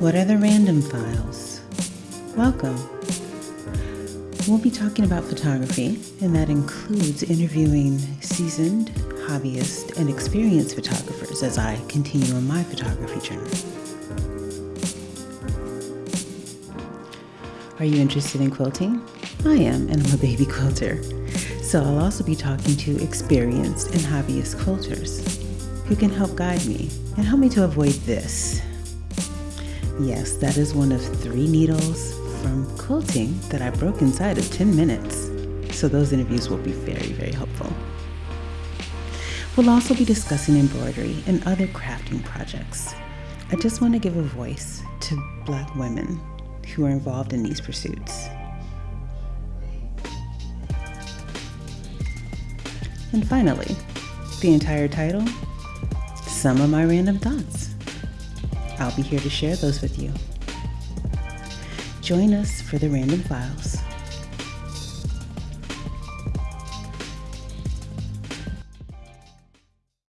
What are the random files? Welcome. We'll be talking about photography, and that includes interviewing seasoned, hobbyist, and experienced photographers as I continue on my photography journey. Are you interested in quilting? I am, and I'm a baby quilter. So I'll also be talking to experienced and hobbyist quilters who can help guide me and help me to avoid this. Yes, that is one of three needles from quilting that I broke inside of 10 minutes. So those interviews will be very, very helpful. We'll also be discussing embroidery and other crafting projects. I just want to give a voice to Black women who are involved in these pursuits. And finally, the entire title Some of My Random Thoughts. I'll be here to share those with you. Join us for the Random Files.